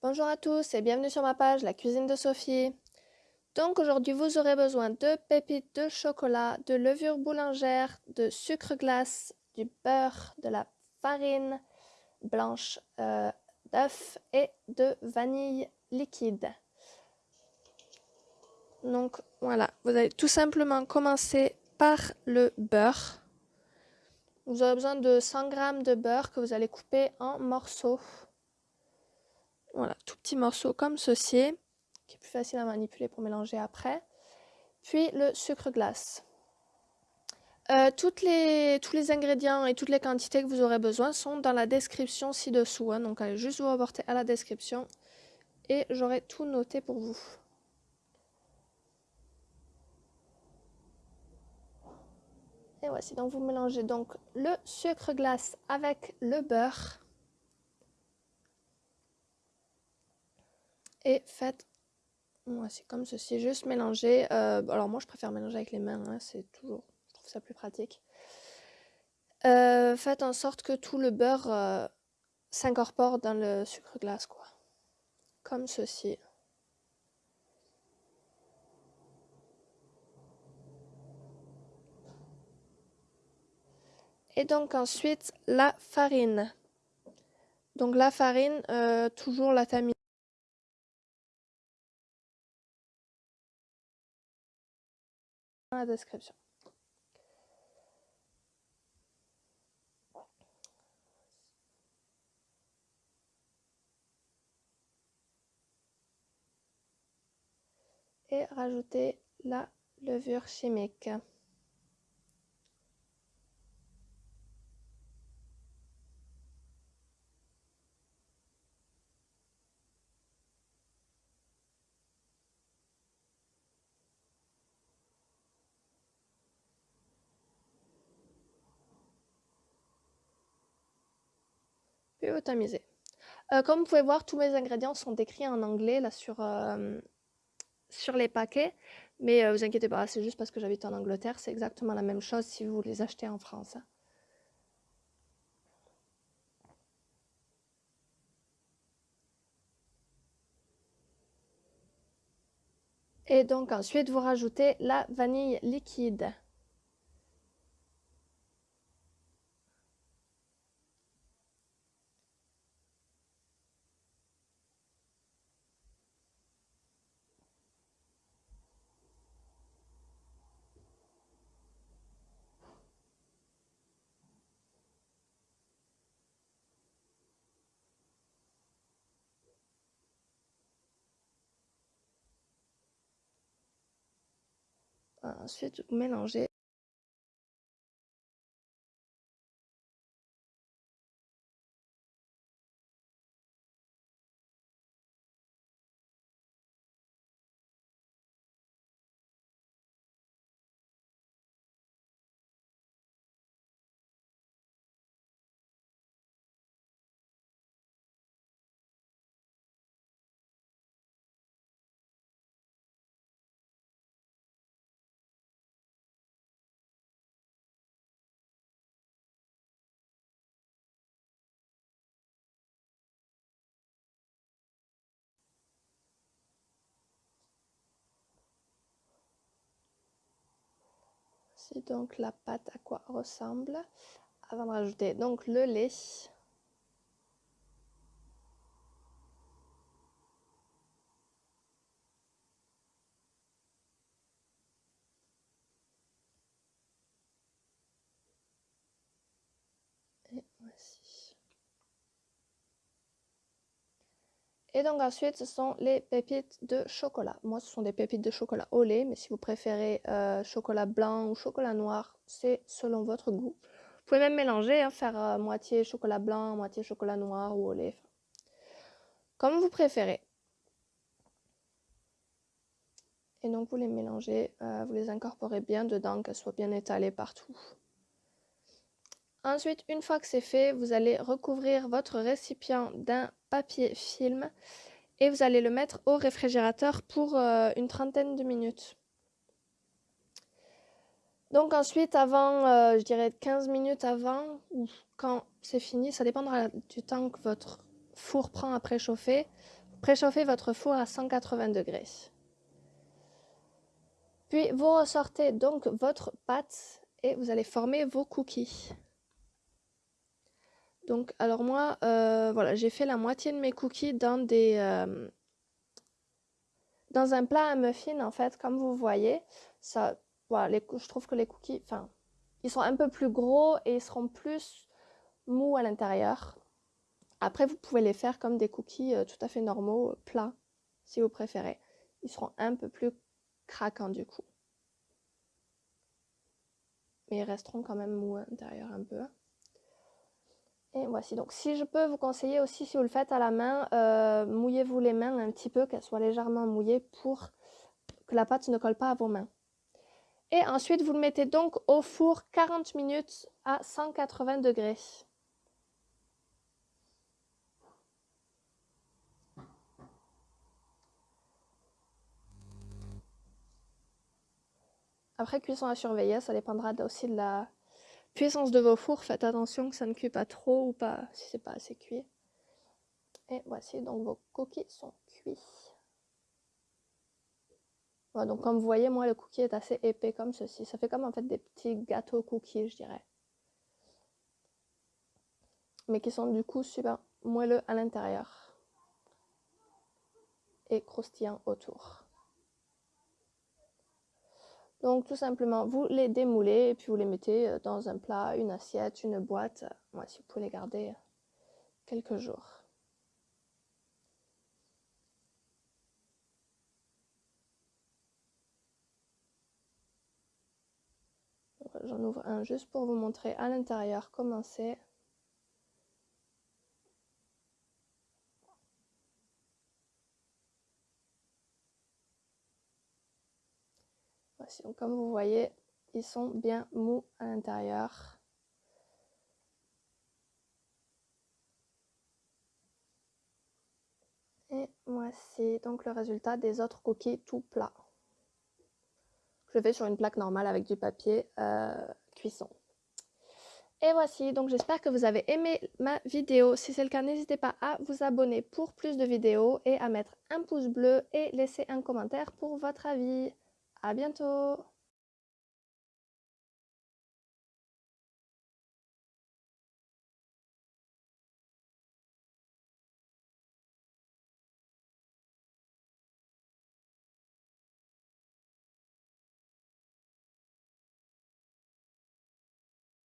Bonjour à tous et bienvenue sur ma page La cuisine de Sophie. Donc aujourd'hui vous aurez besoin de pépites de chocolat, de levure boulangère, de sucre glace, du beurre, de la farine blanche euh, d'œuf et de vanille liquide. Donc voilà, vous allez tout simplement commencer par le beurre. Vous aurez besoin de 100 g de beurre que vous allez couper en morceaux. Voilà, tout petit morceau comme ceci, qui est plus facile à manipuler pour mélanger après. Puis le sucre glace. Euh, tous les ingrédients et toutes les quantités que vous aurez besoin sont dans la description ci-dessous. Hein. donc allez juste vous reporter à la description et j'aurai tout noté pour vous. Et voici, donc vous mélangez donc le sucre glace avec le beurre. Et faites, voici comme ceci, juste mélanger. Euh, alors moi je préfère mélanger avec les mains, hein, c'est toujours, je trouve ça plus pratique. Euh, faites en sorte que tout le beurre euh, s'incorpore dans le sucre glace, quoi. Comme ceci. Et donc ensuite, la farine. Donc la farine, toujours la tamine. Description. Et rajouter la levure chimique. Puis vous tamisez. Euh, comme vous pouvez voir, tous mes ingrédients sont décrits en anglais là sur, euh, sur les paquets. Mais euh, vous inquiétez pas, c'est juste parce que j'habite en Angleterre. C'est exactement la même chose si vous les achetez en France. Et donc ensuite, vous rajoutez la vanille liquide. Ensuite, vous mélangez. C'est donc la pâte à quoi ressemble? Avant de rajouter donc le lait. Et donc ensuite, ce sont les pépites de chocolat. Moi, ce sont des pépites de chocolat au lait, mais si vous préférez euh, chocolat blanc ou chocolat noir, c'est selon votre goût. Vous pouvez même mélanger, hein, faire euh, moitié chocolat blanc, moitié chocolat noir ou au lait. Comme vous préférez. Et donc vous les mélangez, euh, vous les incorporez bien dedans, qu'elles soient bien étalées partout. Ensuite, une fois que c'est fait, vous allez recouvrir votre récipient d'un papier film et vous allez le mettre au réfrigérateur pour euh, une trentaine de minutes. Donc ensuite, avant, euh, je dirais 15 minutes avant ou quand c'est fini, ça dépendra du temps que votre four prend à préchauffer. Préchauffez votre four à 180 degrés. Puis vous ressortez donc votre pâte et vous allez former vos cookies. Donc, alors moi, euh, voilà, j'ai fait la moitié de mes cookies dans des... Euh, dans un plat à muffins, en fait, comme vous voyez. Ça, voilà, je trouve que les cookies, enfin, ils sont un peu plus gros et ils seront plus mous à l'intérieur. Après, vous pouvez les faire comme des cookies euh, tout à fait normaux, plats, si vous préférez. Ils seront un peu plus craquants du coup. Mais ils resteront quand même mous à l'intérieur un peu. Voici, donc si je peux vous conseiller aussi, si vous le faites à la main, euh, mouillez-vous les mains un petit peu, qu'elles soient légèrement mouillées pour que la pâte ne colle pas à vos mains. Et ensuite, vous le mettez donc au four 40 minutes à 180 degrés. Après, cuisson à surveiller, ça dépendra aussi de la puissance de vos fours. Faites attention que ça ne cuit pas trop ou pas si c'est pas assez cuit. Et voici, donc vos cookies sont cuits. donc comme vous voyez, moi le cookie est assez épais comme ceci. Ça fait comme en fait des petits gâteaux cookies, je dirais. Mais qui sont du coup super moelleux à l'intérieur. Et croustillants autour. Donc tout simplement, vous les démoulez et puis vous les mettez euh, dans un plat, une assiette, une boîte. Moi, si vous pouvez les garder quelques jours. J'en ouvre un juste pour vous montrer à l'intérieur comment c'est. Comme vous voyez, ils sont bien mous à l'intérieur. Et voici donc le résultat des autres cookies tout plats. Je fais sur une plaque normale avec du papier euh, cuisson. Et voici, donc j'espère que vous avez aimé ma vidéo. Si c'est le cas, n'hésitez pas à vous abonner pour plus de vidéos et à mettre un pouce bleu et laisser un commentaire pour votre avis. À bientôt